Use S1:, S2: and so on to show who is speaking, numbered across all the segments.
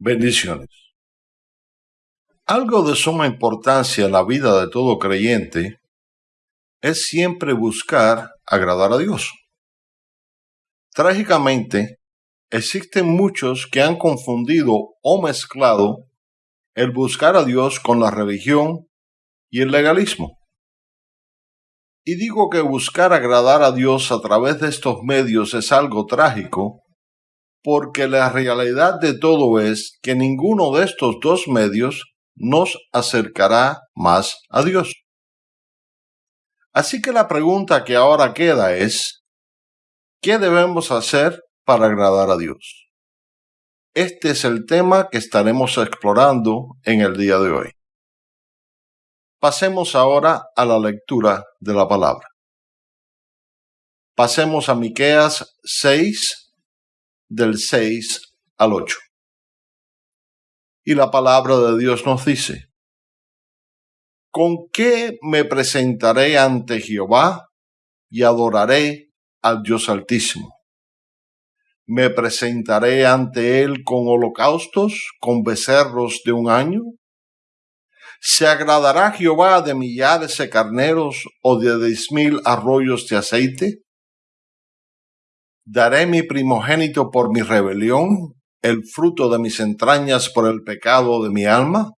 S1: Bendiciones. Algo de suma importancia en la vida de todo creyente es siempre buscar agradar a Dios. Trágicamente, existen muchos que han confundido o mezclado el buscar a Dios con la religión y el legalismo. Y digo que buscar agradar a Dios a través de estos medios es algo trágico porque la realidad de todo es que ninguno de estos dos medios nos acercará más a Dios. Así que la pregunta que ahora queda es, ¿qué debemos hacer para agradar a Dios? Este es el tema que estaremos explorando en el día de hoy. Pasemos ahora a la lectura de la palabra. Pasemos a Miqueas 6 del 6 al 8. Y la palabra de Dios nos dice, ¿con qué me presentaré ante Jehová y adoraré al Dios Altísimo? ¿Me presentaré ante Él con holocaustos, con becerros de un año? ¿Se agradará Jehová de millares de carneros o de diez mil arroyos de aceite? ¿Daré mi primogénito por mi rebelión, el fruto de mis entrañas por el pecado de mi alma?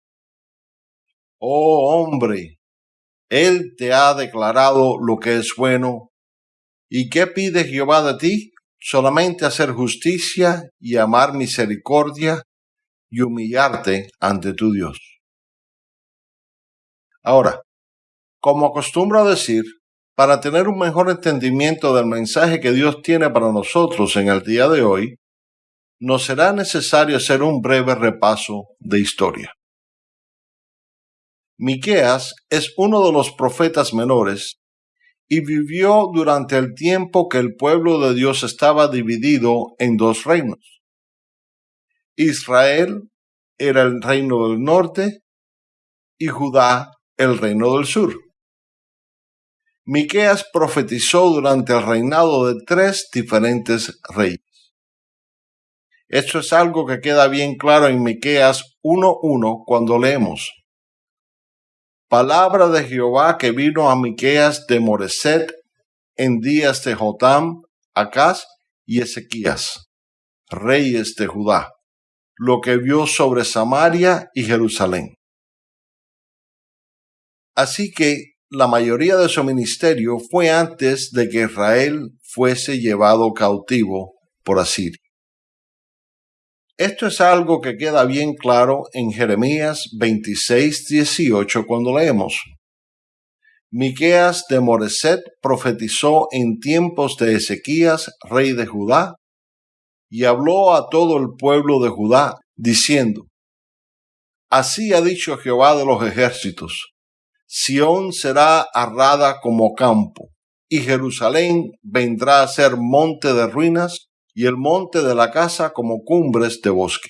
S1: Oh hombre, Él te ha declarado lo que es bueno. ¿Y qué pide Jehová de ti? Solamente hacer justicia y amar misericordia y humillarte ante tu Dios. Ahora, como acostumbro a decir, para tener un mejor entendimiento del mensaje que Dios tiene para nosotros en el día de hoy, nos será necesario hacer un breve repaso de historia. Miqueas es uno de los profetas menores y vivió durante el tiempo que el pueblo de Dios estaba dividido en dos reinos. Israel era el reino del norte y Judá el reino del sur. Miqueas profetizó durante el reinado de tres diferentes reyes. Esto es algo que queda bien claro en Miqueas 1:1 cuando leemos: Palabra de Jehová que vino a Miqueas de Moreset en días de Jotam, Acaz y Ezequías, reyes de Judá, lo que vio sobre Samaria y Jerusalén. Así que la mayoría de su ministerio fue antes de que Israel fuese llevado cautivo por Asiria. Esto es algo que queda bien claro en Jeremías 26, 18 cuando leemos. Miqueas de Moreset profetizó en tiempos de Ezequías, rey de Judá, y habló a todo el pueblo de Judá, diciendo, Así ha dicho Jehová de los ejércitos, Sión será arrada como campo, y Jerusalén vendrá a ser monte de ruinas, y el monte de la casa como cumbres de bosque.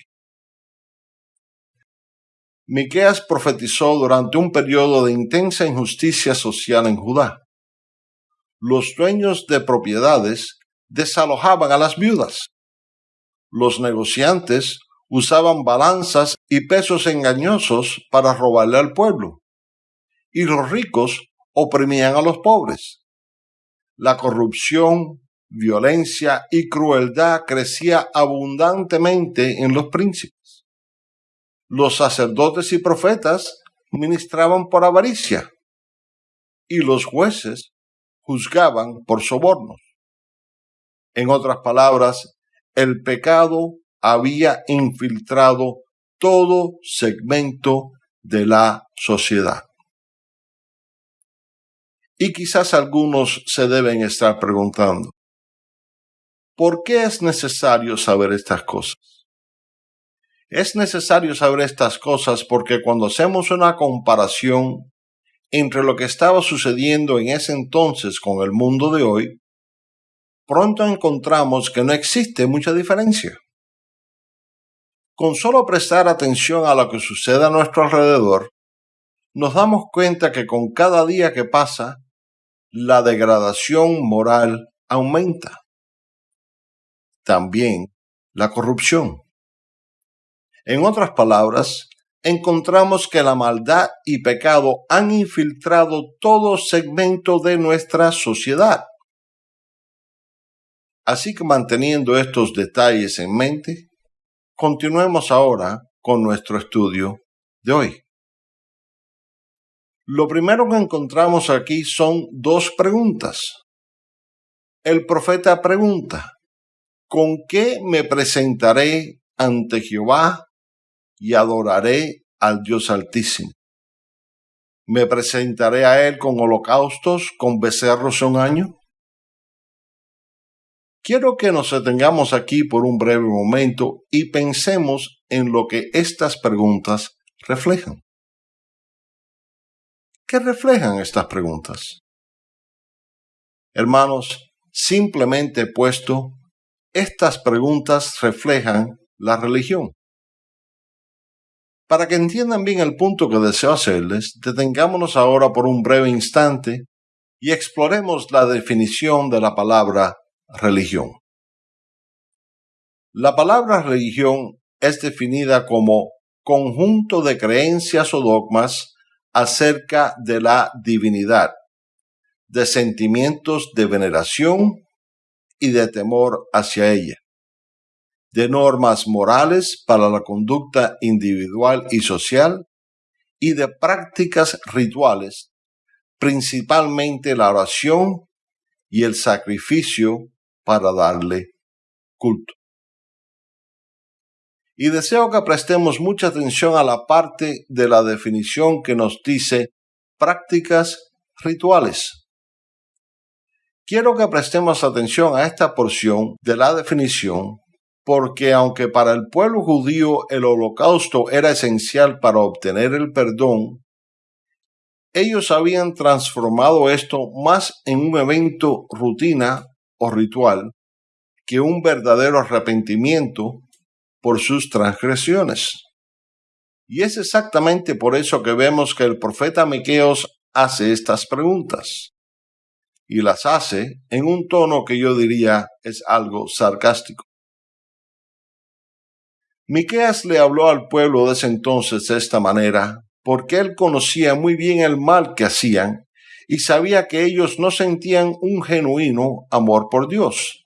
S1: Miqueas profetizó durante un periodo de intensa injusticia social en Judá. Los dueños de propiedades desalojaban a las viudas. Los negociantes usaban balanzas y pesos engañosos para robarle al pueblo y los ricos oprimían a los pobres. La corrupción, violencia y crueldad crecía abundantemente en los príncipes. Los sacerdotes y profetas ministraban por avaricia y los jueces juzgaban por sobornos. En otras palabras, el pecado había infiltrado todo segmento de la sociedad. Y quizás algunos se deben estar preguntando, ¿por qué es necesario saber estas cosas? Es necesario saber estas cosas porque cuando hacemos una comparación entre lo que estaba sucediendo en ese entonces con el mundo de hoy, pronto encontramos que no existe mucha diferencia. Con solo prestar atención a lo que sucede a nuestro alrededor, nos damos cuenta que con cada día que pasa, la degradación moral aumenta. También la corrupción. En otras palabras, encontramos que la maldad y pecado han infiltrado todo segmento de nuestra sociedad. Así que manteniendo estos detalles en mente, continuemos ahora con nuestro estudio de hoy. Lo primero que encontramos aquí son dos preguntas. El profeta pregunta, ¿con qué me presentaré ante Jehová y adoraré al Dios Altísimo? ¿Me presentaré a Él con holocaustos, con becerros un año? Quiero que nos detengamos aquí por un breve momento y pensemos en lo que estas preguntas reflejan. ¿Qué reflejan estas preguntas? Hermanos, simplemente puesto, estas preguntas reflejan la religión. Para que entiendan bien el punto que deseo hacerles, detengámonos ahora por un breve instante y exploremos la definición de la palabra religión. La palabra religión es definida como conjunto de creencias o dogmas acerca de la divinidad, de sentimientos de veneración y de temor hacia ella, de normas morales para la conducta individual y social y de prácticas rituales, principalmente la oración y el sacrificio para darle culto. Y deseo que prestemos mucha atención a la parte de la definición que nos dice prácticas rituales. Quiero que prestemos atención a esta porción de la definición porque aunque para el pueblo judío el holocausto era esencial para obtener el perdón, ellos habían transformado esto más en un evento rutina o ritual que un verdadero arrepentimiento por sus transgresiones. Y es exactamente por eso que vemos que el profeta Miqueos hace estas preguntas. Y las hace en un tono que yo diría es algo sarcástico. Miqueas le habló al pueblo de ese entonces de esta manera, porque él conocía muy bien el mal que hacían y sabía que ellos no sentían un genuino amor por Dios.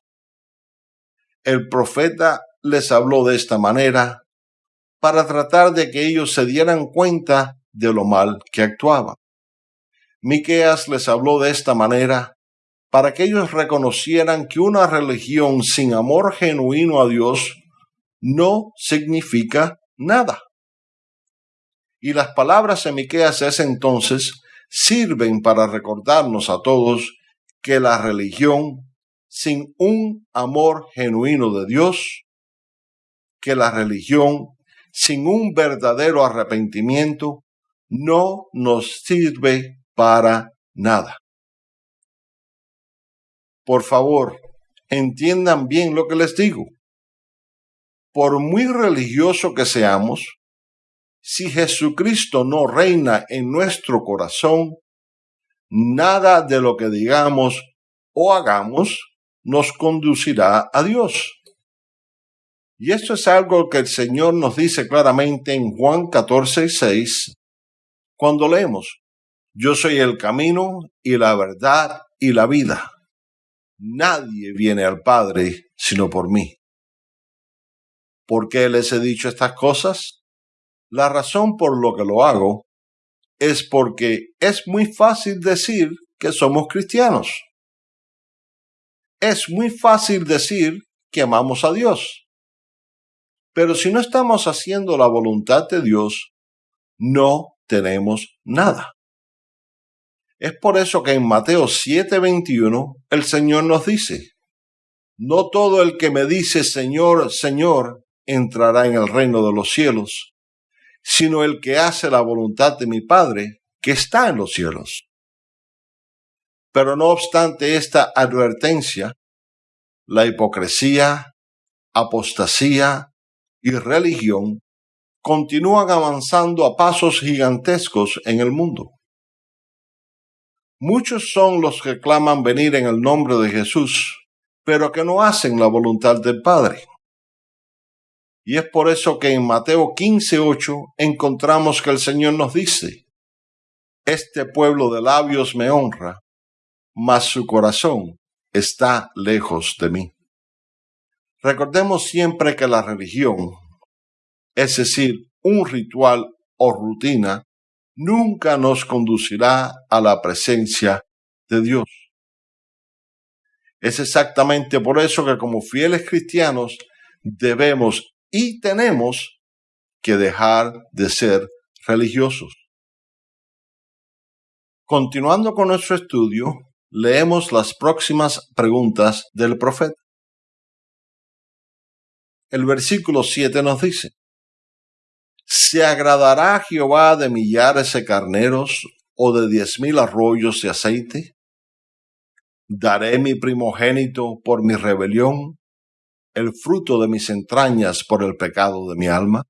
S1: El profeta les habló de esta manera para tratar de que ellos se dieran cuenta de lo mal que actuaban. Miqueas les habló de esta manera para que ellos reconocieran que una religión sin amor genuino a Dios no significa nada. Y las palabras de Miqueas ese entonces sirven para recordarnos a todos que la religión sin un amor genuino de Dios que la religión, sin un verdadero arrepentimiento, no nos sirve para nada. Por favor, entiendan bien lo que les digo. Por muy religioso que seamos, si Jesucristo no reina en nuestro corazón, nada de lo que digamos o hagamos nos conducirá a Dios. Y esto es algo que el Señor nos dice claramente en Juan 14, 6, cuando leemos, yo soy el camino y la verdad y la vida. Nadie viene al Padre sino por mí. ¿Por qué les he dicho estas cosas? La razón por lo que lo hago es porque es muy fácil decir que somos cristianos. Es muy fácil decir que amamos a Dios. Pero si no estamos haciendo la voluntad de Dios, no tenemos nada. Es por eso que en Mateo 7:21 el Señor nos dice, no todo el que me dice Señor, Señor, entrará en el reino de los cielos, sino el que hace la voluntad de mi Padre que está en los cielos. Pero no obstante esta advertencia, la hipocresía, apostasía, y religión continúan avanzando a pasos gigantescos en el mundo. Muchos son los que claman venir en el nombre de Jesús, pero que no hacen la voluntad del Padre. Y es por eso que en Mateo 15:8 encontramos que el Señor nos dice, Este pueblo de labios me honra, mas su corazón está lejos de mí. Recordemos siempre que la religión, es decir, un ritual o rutina, nunca nos conducirá a la presencia de Dios. Es exactamente por eso que como fieles cristianos debemos y tenemos que dejar de ser religiosos. Continuando con nuestro estudio, leemos las próximas preguntas del profeta. El versículo 7 nos dice, ¿Se agradará Jehová de millares de carneros o de diez mil arroyos de aceite? ¿Daré mi primogénito por mi rebelión el fruto de mis entrañas por el pecado de mi alma?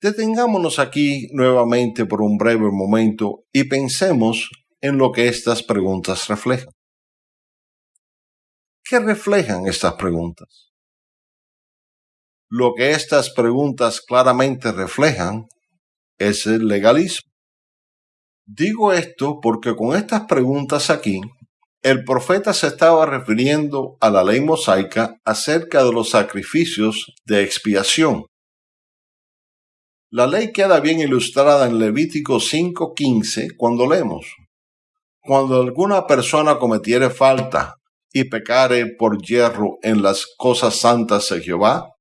S1: Detengámonos aquí nuevamente por un breve momento y pensemos en lo que estas preguntas reflejan. ¿Qué reflejan estas preguntas? Lo que estas preguntas claramente reflejan es el legalismo. Digo esto porque con estas preguntas aquí el profeta se estaba refiriendo a la ley mosaica acerca de los sacrificios de expiación. La ley queda bien ilustrada en Levítico 5:15 cuando leemos, Cuando alguna persona cometiere falta y pecare por hierro en las cosas santas de Jehová,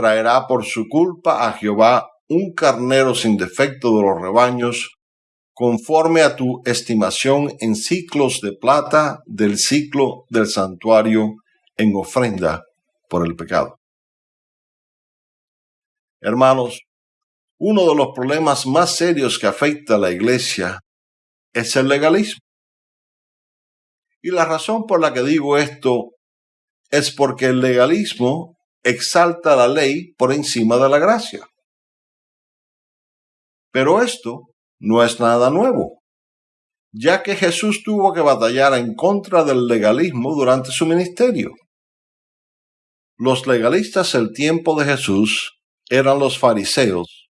S1: traerá por su culpa a Jehová un carnero sin defecto de los rebaños conforme a tu estimación en ciclos de plata del ciclo del santuario en ofrenda por el pecado. Hermanos, uno de los problemas más serios que afecta a la iglesia es el legalismo. Y la razón por la que digo esto es porque el legalismo exalta la ley por encima de la gracia. Pero esto no es nada nuevo, ya que Jesús tuvo que batallar en contra del legalismo durante su ministerio. Los legalistas del tiempo de Jesús eran los fariseos,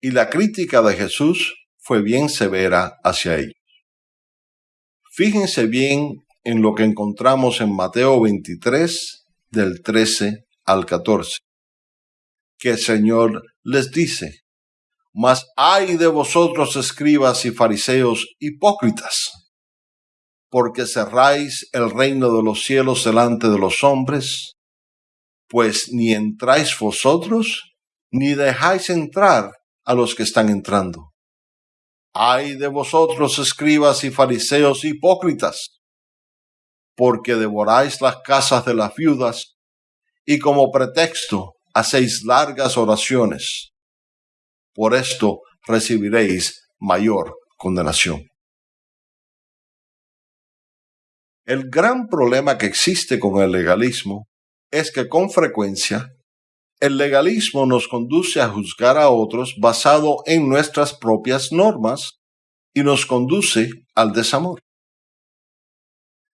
S1: y la crítica de Jesús fue bien severa hacia ellos. Fíjense bien en lo que encontramos en Mateo 23, del 13 al 14, que el Señor les dice, mas ay de vosotros escribas y fariseos hipócritas, porque cerráis el reino de los cielos delante de los hombres, pues ni entráis vosotros, ni dejáis entrar a los que están entrando. Ay de vosotros escribas y fariseos hipócritas, porque devoráis las casas de las viudas y como pretexto hacéis largas oraciones por esto recibiréis mayor condenación. El gran problema que existe con el legalismo es que con frecuencia el legalismo nos conduce a juzgar a otros basado en nuestras propias normas y nos conduce al desamor.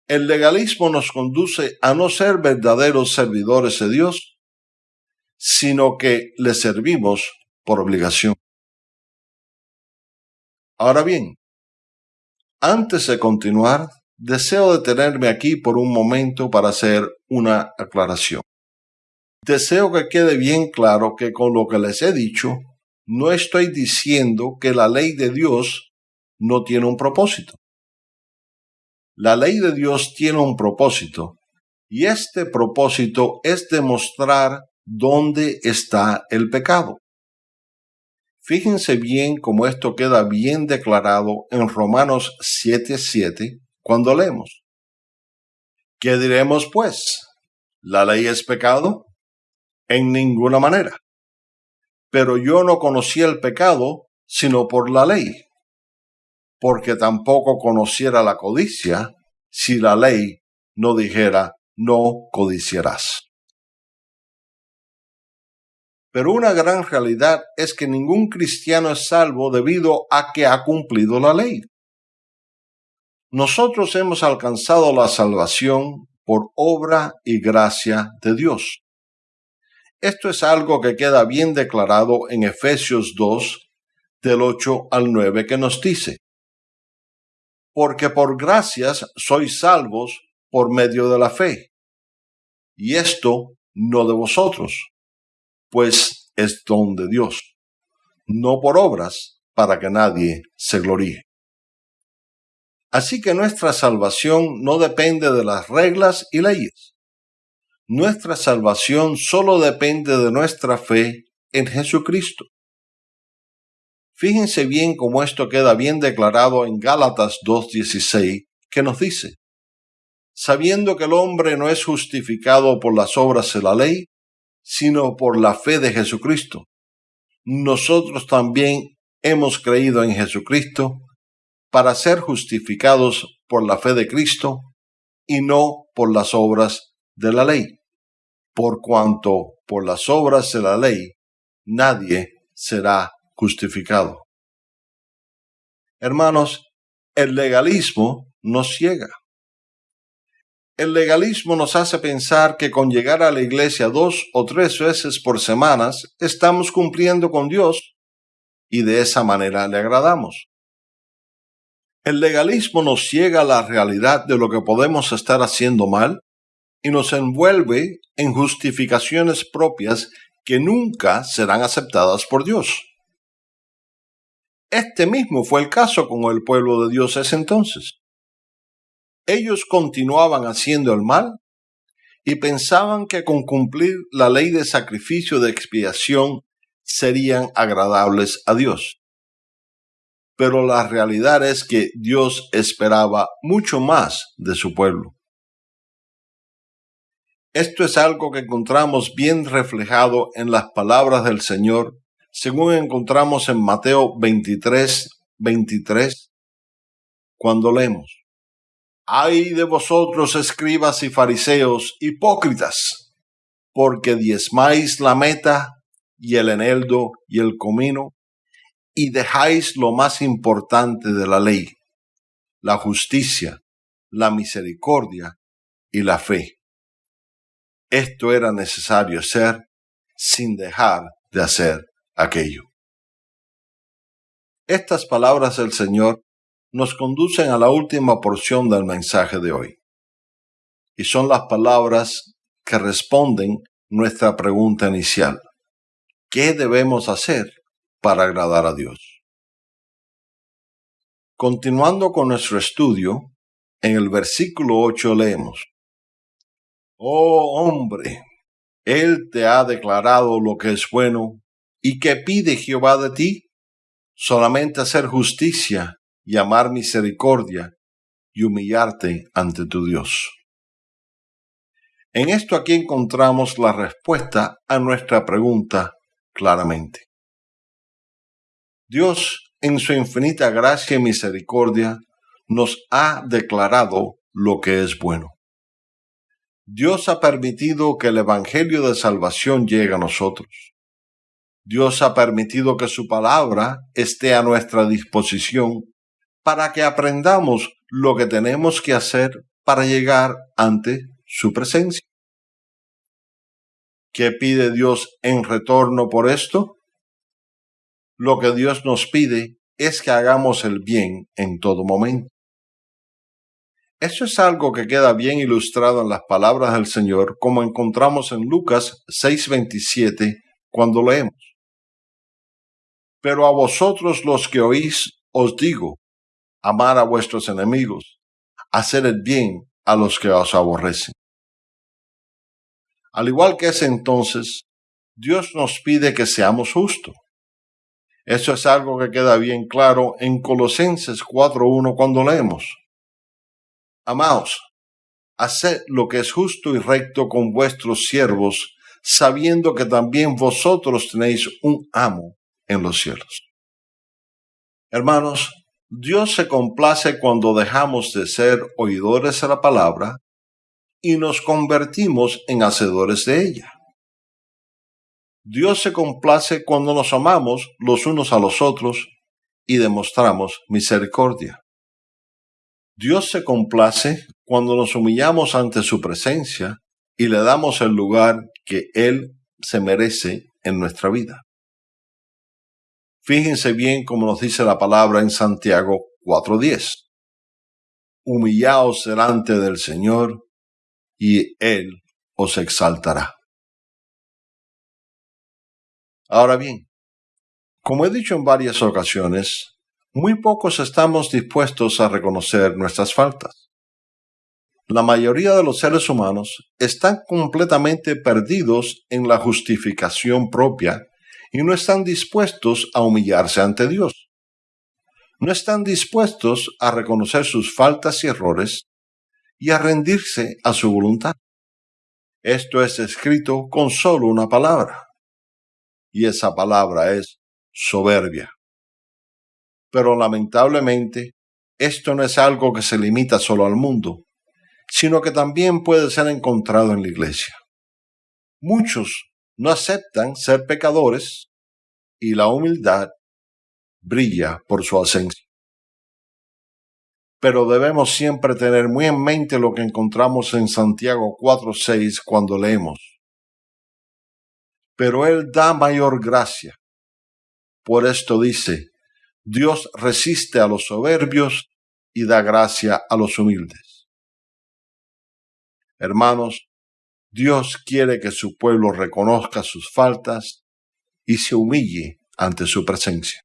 S1: El legalismo nos conduce a no ser verdaderos servidores de Dios, sino que le servimos por obligación. Ahora bien, antes de continuar, deseo detenerme aquí por un momento para hacer una aclaración. Deseo que quede bien claro que con lo que les he dicho, no estoy diciendo que la ley de Dios no tiene un propósito. La ley de Dios tiene un propósito y este propósito es demostrar dónde está el pecado. Fíjense bien cómo esto queda bien declarado en Romanos 7:7 cuando leemos. ¿Qué diremos pues? ¿La ley es pecado? En ninguna manera. Pero yo no conocí el pecado sino por la ley, porque tampoco conociera la codicia si la ley no dijera no codiciarás. Pero una gran realidad es que ningún cristiano es salvo debido a que ha cumplido la ley. Nosotros hemos alcanzado la salvación por obra y gracia de Dios. Esto es algo que queda bien declarado en Efesios 2, del 8 al 9, que nos dice, Porque por gracias sois salvos por medio de la fe. Y esto no de vosotros, pues es don de Dios, no por obras, para que nadie se gloríe. Así que nuestra salvación no depende de las reglas y leyes nuestra salvación solo depende de nuestra fe en Jesucristo. Fíjense bien cómo esto queda bien declarado en Gálatas 2.16, que nos dice, sabiendo que el hombre no es justificado por las obras de la ley, sino por la fe de Jesucristo. Nosotros también hemos creído en Jesucristo para ser justificados por la fe de Cristo y no por las obras de la ley por cuanto por las obras de la ley nadie será justificado. Hermanos, el legalismo nos ciega. El legalismo nos hace pensar que con llegar a la iglesia dos o tres veces por semanas estamos cumpliendo con Dios y de esa manera le agradamos. El legalismo nos ciega a la realidad de lo que podemos estar haciendo mal y nos envuelve en justificaciones propias que nunca serán aceptadas por Dios. Este mismo fue el caso con el pueblo de Dios ese entonces. Ellos continuaban haciendo el mal y pensaban que con cumplir la ley de sacrificio de expiación serían agradables a Dios. Pero la realidad es que Dios esperaba mucho más de su pueblo. Esto es algo que encontramos bien reflejado en las palabras del Señor, según encontramos en Mateo 23, 23, cuando leemos. Ay de vosotros, escribas y fariseos, hipócritas, porque diezmáis la meta y el eneldo y el comino, y dejáis lo más importante de la ley, la justicia, la misericordia y la fe esto era necesario ser sin dejar de hacer aquello. Estas palabras del Señor nos conducen a la última porción del mensaje de hoy. Y son las palabras que responden nuestra pregunta inicial. ¿Qué debemos hacer para agradar a Dios? Continuando con nuestro estudio, en el versículo 8 leemos, Oh hombre, Él te ha declarado lo que es bueno, y que pide Jehová de ti, solamente hacer justicia y amar misericordia y humillarte ante tu Dios. En esto aquí encontramos la respuesta a nuestra pregunta claramente. Dios, en su infinita gracia y misericordia, nos ha declarado lo que es bueno. Dios ha permitido que el Evangelio de Salvación llegue a nosotros. Dios ha permitido que su palabra esté a nuestra disposición para que aprendamos lo que tenemos que hacer para llegar ante su presencia. ¿Qué pide Dios en retorno por esto? Lo que Dios nos pide es que hagamos el bien en todo momento. Eso es algo que queda bien ilustrado en las palabras del Señor, como encontramos en Lucas 6:27 cuando leemos. Pero a vosotros los que oís os digo, amar a vuestros enemigos, hacer el bien a los que os aborrecen. Al igual que ese entonces, Dios nos pide que seamos justos. Eso es algo que queda bien claro en Colosenses 4.1 cuando leemos Amaos, haced lo que es justo y recto con vuestros siervos, sabiendo que también vosotros tenéis un amo en los cielos. Hermanos, Dios se complace cuando dejamos de ser oidores de la palabra y nos convertimos en hacedores de ella. Dios se complace cuando nos amamos los unos a los otros y demostramos misericordia. Dios se complace cuando nos humillamos ante su presencia y le damos el lugar que Él se merece en nuestra vida. Fíjense bien como nos dice la palabra en Santiago 4.10. Humillaos delante del Señor y Él os exaltará. Ahora bien, como he dicho en varias ocasiones, muy pocos estamos dispuestos a reconocer nuestras faltas. La mayoría de los seres humanos están completamente perdidos en la justificación propia y no están dispuestos a humillarse ante Dios. No están dispuestos a reconocer sus faltas y errores y a rendirse a su voluntad. Esto es escrito con solo una palabra, y esa palabra es soberbia. Pero lamentablemente, esto no es algo que se limita solo al mundo, sino que también puede ser encontrado en la iglesia. Muchos no aceptan ser pecadores y la humildad brilla por su ausencia. Pero debemos siempre tener muy en mente lo que encontramos en Santiago 4.6 cuando leemos. Pero Él da mayor gracia. Por esto dice, Dios resiste a los soberbios y da gracia a los humildes. Hermanos, Dios quiere que su pueblo reconozca sus faltas y se humille ante su presencia.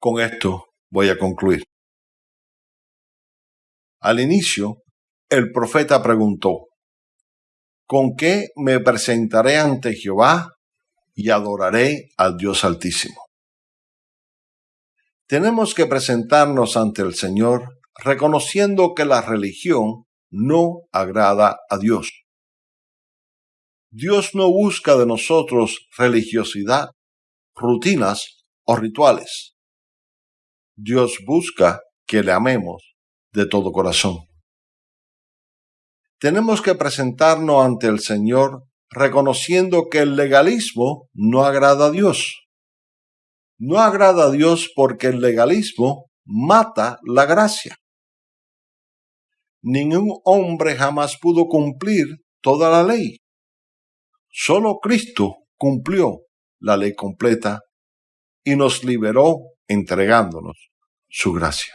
S1: Con esto voy a concluir. Al inicio, el profeta preguntó, ¿con qué me presentaré ante Jehová y adoraré al Dios Altísimo? Tenemos que presentarnos ante el Señor reconociendo que la religión no agrada a Dios. Dios no busca de nosotros religiosidad, rutinas o rituales. Dios busca que le amemos de todo corazón. Tenemos que presentarnos ante el Señor reconociendo que el legalismo no agrada a Dios. No agrada a Dios porque el legalismo mata la gracia ningún hombre jamás pudo cumplir toda la ley. Solo Cristo cumplió la ley completa y nos liberó entregándonos su gracia.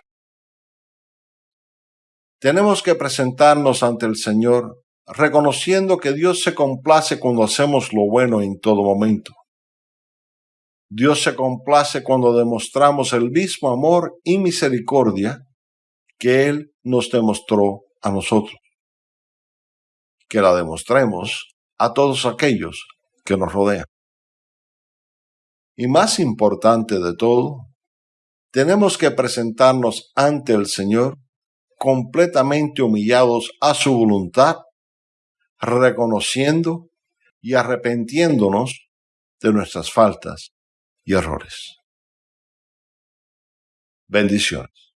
S1: Tenemos que presentarnos ante el Señor reconociendo que Dios se complace cuando hacemos lo bueno en todo momento. Dios se complace cuando demostramos el mismo amor y misericordia que Él nos demostró a nosotros. Que la demostremos a todos aquellos que nos rodean. Y más importante de todo, tenemos que presentarnos ante el Señor completamente humillados a su voluntad, reconociendo y arrepentiéndonos de nuestras faltas y errores. Bendiciones.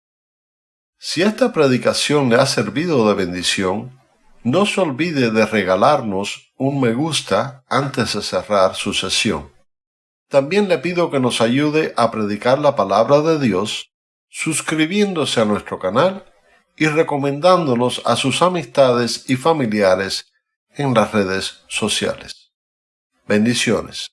S1: Si esta predicación le ha servido de bendición, no se olvide de regalarnos un me gusta antes de cerrar su sesión. También le pido que nos ayude a predicar la palabra de Dios suscribiéndose a nuestro canal y recomendándonos a sus amistades y familiares en las redes sociales. Bendiciones.